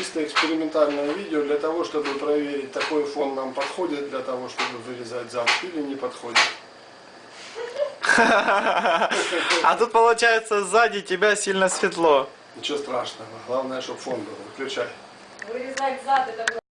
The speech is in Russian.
чисто экспериментальное видео для того, чтобы проверить, такой фон нам подходит для того, чтобы вырезать замок или не подходит. А тут получается сзади тебя сильно светло. Ничего страшного. Главное, чтобы фон был. Выключай. Вырезать зад это